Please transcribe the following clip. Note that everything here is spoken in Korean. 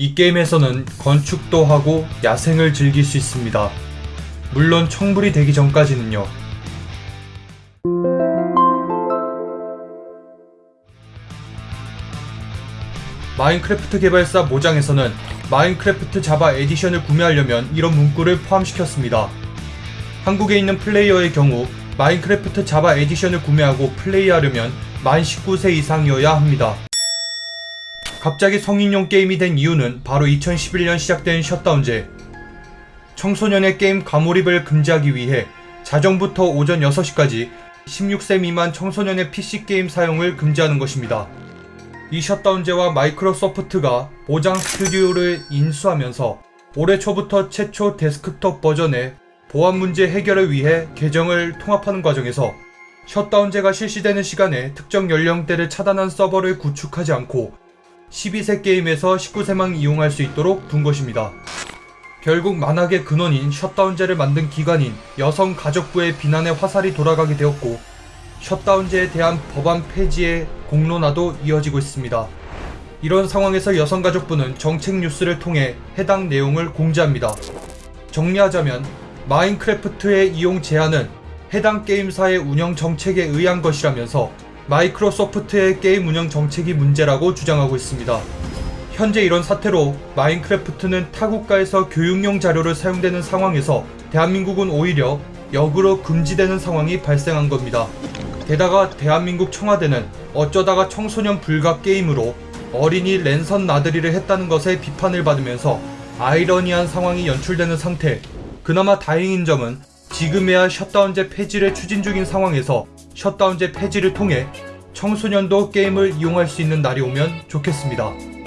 이 게임에서는 건축도 하고 야생을 즐길 수 있습니다. 물론 청불이 되기 전까지는요. 마인크래프트 개발사 모장에서는 마인크래프트 자바 에디션을 구매하려면 이런 문구를 포함시켰습니다. 한국에 있는 플레이어의 경우 마인크래프트 자바 에디션을 구매하고 플레이하려면 만 19세 이상이어야 합니다. 갑자기 성인용 게임이 된 이유는 바로 2011년 시작된 셧다운제. 청소년의 게임 과몰입을 금지하기 위해 자정부터 오전 6시까지 16세 미만 청소년의 PC 게임 사용을 금지하는 것입니다. 이 셧다운제와 마이크로소프트가 모장 스튜디오를 인수하면서 올해 초부터 최초 데스크톱 버전의 보안 문제 해결을 위해 계정을 통합하는 과정에서 셧다운제가 실시되는 시간에 특정 연령대를 차단한 서버를 구축하지 않고 12세 게임에서 19세만 이용할 수 있도록 둔 것입니다. 결국 만악의 근원인 셧다운제를 만든 기관인 여성가족부의 비난의 화살이 돌아가게 되었고 셧다운제에 대한 법안 폐지의 공론화도 이어지고 있습니다. 이런 상황에서 여성가족부는 정책 뉴스를 통해 해당 내용을 공지합니다. 정리하자면 마인크래프트의 이용 제한은 해당 게임사의 운영 정책에 의한 것이라면서 마이크로소프트의 게임 운영 정책이 문제라고 주장하고 있습니다. 현재 이런 사태로 마인크래프트는 타 국가에서 교육용 자료를 사용되는 상황에서 대한민국은 오히려 역으로 금지되는 상황이 발생한 겁니다. 게다가 대한민국 청와대는 어쩌다가 청소년 불가 게임으로 어린이 랜선 나들이를 했다는 것에 비판을 받으면서 아이러니한 상황이 연출되는 상태. 그나마 다행인 점은 지금에야 셧다운제 폐지를 추진 중인 상황에서 셧다운제 폐지를 통해 청소년도 게임을 이용할 수 있는 날이 오면 좋겠습니다.